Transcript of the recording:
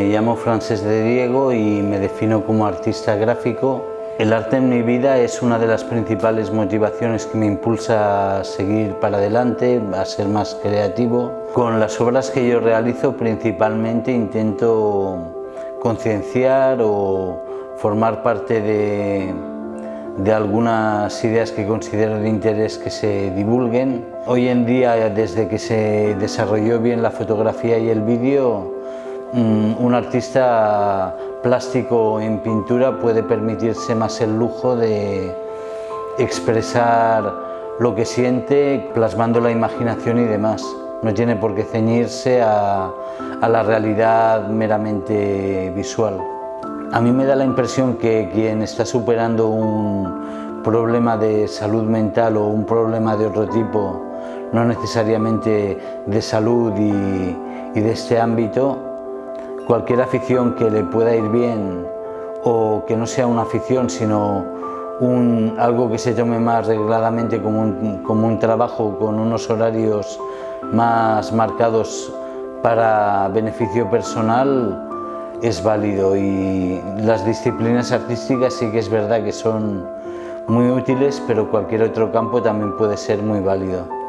Me llamo Francés de Diego y me defino como artista gráfico. El arte en mi vida es una de las principales motivaciones que me impulsa a seguir para adelante, a ser más creativo. Con las obras que yo realizo principalmente intento concienciar o formar parte de, de algunas ideas que considero de interés que se divulguen. Hoy en día, desde que se desarrolló bien la fotografía y el vídeo, un artista plástico en pintura puede permitirse más el lujo de expresar lo que siente plasmando la imaginación y demás. No tiene por qué ceñirse a, a la realidad meramente visual. A mí me da la impresión que quien está superando un problema de salud mental o un problema de otro tipo, no necesariamente de salud y, de este ámbito, cualquier afición que le pueda ir bien o que no sea una afición sino algo que se tome más regladamente como un, como un trabajo con unos horarios más marcados para beneficio personal, es válido y las disciplinas artísticas sí que es verdad que son muy útiles, pero cualquier otro campo también puede ser muy válido.